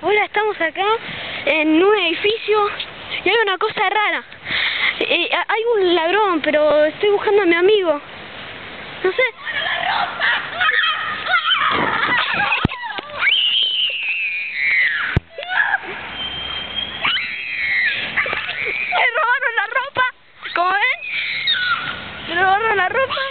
Hola, estamos acá en un edificio y hay una cosa rara. Eh, eh, hay un ladrón, pero estoy buscando a mi amigo. No sé. ¡Me robaron la ropa! ¿Cómo ven? ¡Me robaron la ropa!